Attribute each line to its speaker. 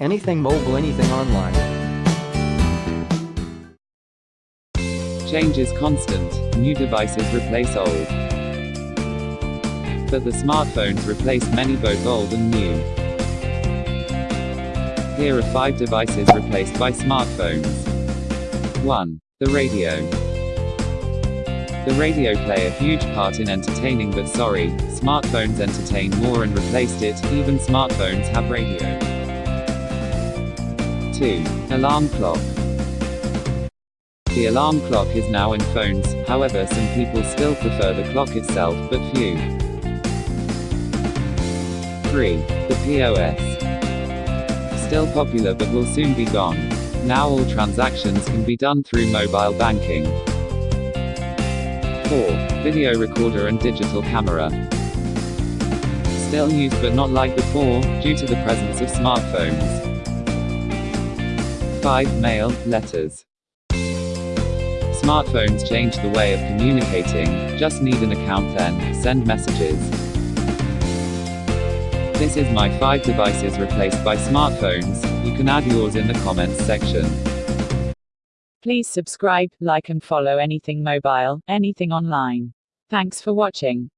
Speaker 1: Anything mobile, anything online.
Speaker 2: Change is constant, new devices replace old. But the smartphones replace many both old and new. Here are 5 devices replaced by smartphones. 1. The radio. The radio play a huge part in entertaining but sorry, smartphones entertain more and replaced it, even smartphones have radio. 2. Alarm clock. The alarm clock is now in phones, however some people still prefer the clock itself, but few. 3. The POS. Still popular but will soon be gone. Now all transactions can be done through mobile banking. 4. Video recorder and digital camera. Still used but not like before, due to the presence of smartphones. 5. Mail, letters. Smartphones change the way of communicating, just need an account then, send messages. This is my 5 devices replaced by smartphones, you can add yours in the comments section.
Speaker 3: Please subscribe, like and follow anything mobile, anything online. Thanks for watching.